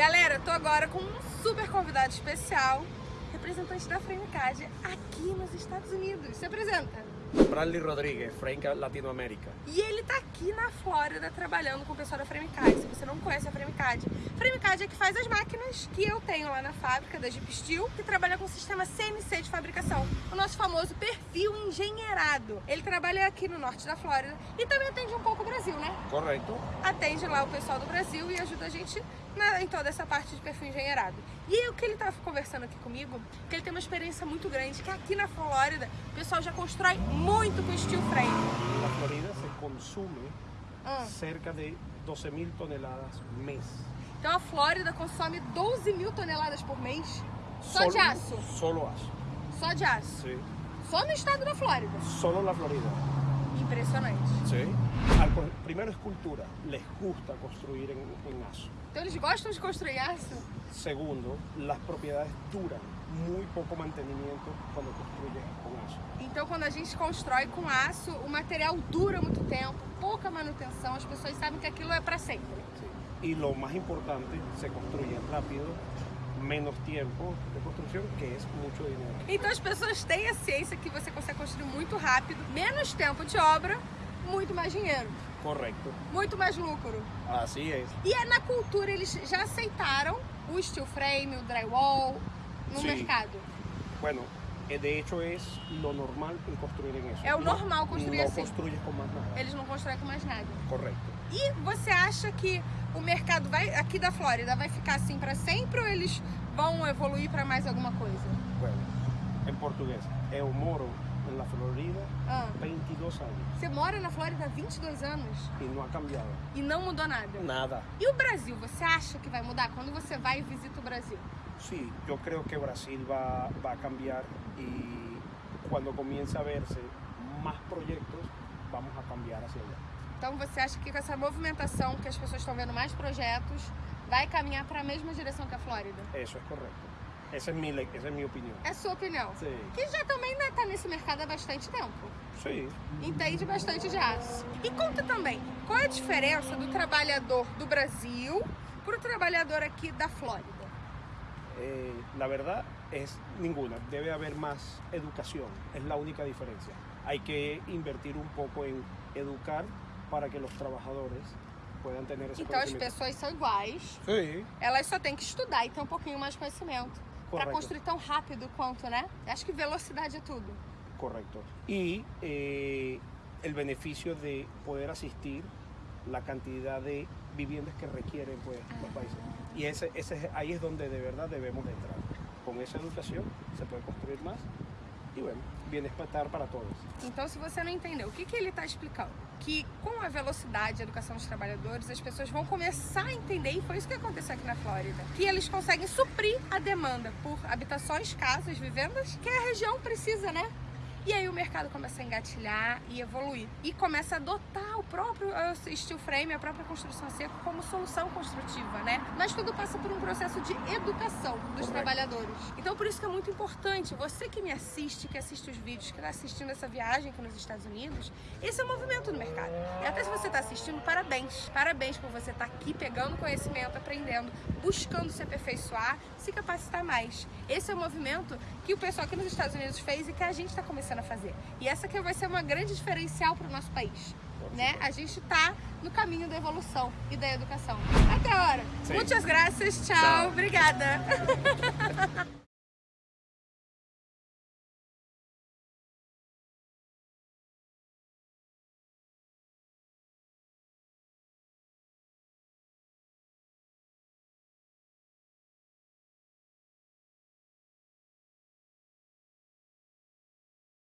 Galera, tô agora com um super convidado especial, representante da Framecad aqui nos Estados Unidos. Se apresenta. Bradley Rodrigues, Frank Latinoamérica. E ele tá aqui na Flórida trabalhando com o pessoal da Framecad. Se você não conhece a Framecad, Framecad é que faz as máquinas que eu tenho lá na fábrica da Jeep Steel, que trabalha com o sistema CNC de fabricação. O nosso famoso perfil engenheirado. Ele trabalha aqui no norte da Flórida e também atende um pouco o Brasil, né? Correto. Atende lá o pessoal do Brasil e ajuda a gente na, em toda essa parte de perfil engenheirado. E o que ele estava conversando aqui comigo, que ele tem uma experiência muito grande, que aqui na Flórida o pessoal já constrói muito com steel frame. Na Florida se consume Ah. cerca de 12 mil toneladas mês. Então a Flórida consome 12 mil toneladas por mês só Solo- de aço. Solo aço. Só de aço. Sí. Só no estado da Flórida. Solo la Florida. Impressionante. Sí. Al co- primero es cultura. Les gusta construir en, en aço. Então eles gostam de construir aço? Segundo, las propiedades duran muy poco mantenimiento cuando construyes con aço. Então quando a gente constrói com aço, o material dura muito tempo, pouca manutenção, as pessoas sabem que aquilo é para sempre. Sí. Y lo más importante, se construye rápido, menos tiempo de construcción, que es mucho dinero. Então as pessoas têm a ciência que você consegue construir muito rápido, menos tempo de obra, muito mais dinheiro, Correcto. muito mais lucro. Así es. E é na cultura eles já aceitaram o steel frame, o drywall no Sim. mercado. Bueno, eh, de hecho es lo normal construir en eso. É o No- normal construir no assim. construyes con más nada. Eles não constroem com mais nada. Correcto. E você acha que o mercado vai aqui da Flórida vai ficar assim para sempre ou eles vão evoluir para mais alguma coisa? Bueno, en portugués, eu moro en la Florida Ah, 22 años você mora na Flórida há 22 anos y no ha cambiado e não mudou nada. nada. E o Brasil, você acha que vai mudar quando você vai e visita o Brasil? Sí, yo creo que Brasil va, va a cambiar y cuando comience a verse más proyectos, vamos a cambiar hacia allá. Então você acha que com essa movimentação que as pessoas estão vendo mais projetos, vai caminhar para a mesma direção que a Flórida? Eso es correcto. Esa es mi, le- esa es mi opinión. É a sua opinião? Sí. Que já também está nesse mercado há bastante tempo. Sí, Entende bastante aço. E conta também, qual é a diferença do trabalhador do Brasil para o trabalhador aqui da Flórida? Eh, la verdad es ninguna. Debe haber más educación. Es la única diferencia. Hay que invertir un poco en educar para que los trabajadores puedan tener esse Então as pessoas são iguais, Sí, elas só têm que estudar e ter um pouquinho mais de conhecimento. Para construir tão rápido quanto, né? Acho que velocidade é tudo. correcto. Y eh, el beneficio de poder asistir la cantidad de viviendas que requieren pues, los países. Y ese, ese, es- ahí es donde de verdad debemos de entrar. Con esa educación se puede construir más y bueno, bienestar para todos. Então, se você não entendeu, o que, que ele está explicando? Que com a velocidade e a educação dos trabalhadores, as pessoas vão começar a entender, e foi isso que aconteceu aqui na Flórida, que eles conseguem suprir a demanda por habitações, casas, vivendas, que a região precisa, né? E aí o mercado começa a engatilhar e evoluir. E começa a adotar o próprio eh, steel frame, a própria construção a seco como solução construtiva, né? Mas tudo passa por um processo de educação dos trabalhadores. Então por isso que é muito importante, você que me assiste, que assiste os vídeos, que está assistindo essa viagem aqui nos Estados Unidos, esse é o movimento do mercado. E até se você está assistindo, parabéns. Parabéns por você estar aqui pegando conhecimento, aprendendo, buscando se aperfeiçoar, se capacitar mais. Esse é o movimento que o pessoal aqui nos Estados Unidos fez e que a gente está começando a fazer. E essa que vai ser uma grande diferencial para o nosso país. Né? A gente está no caminho da evolução e da educação. Até a hora. Sim. Muitas graças. Tchau. Tchau. Obrigada.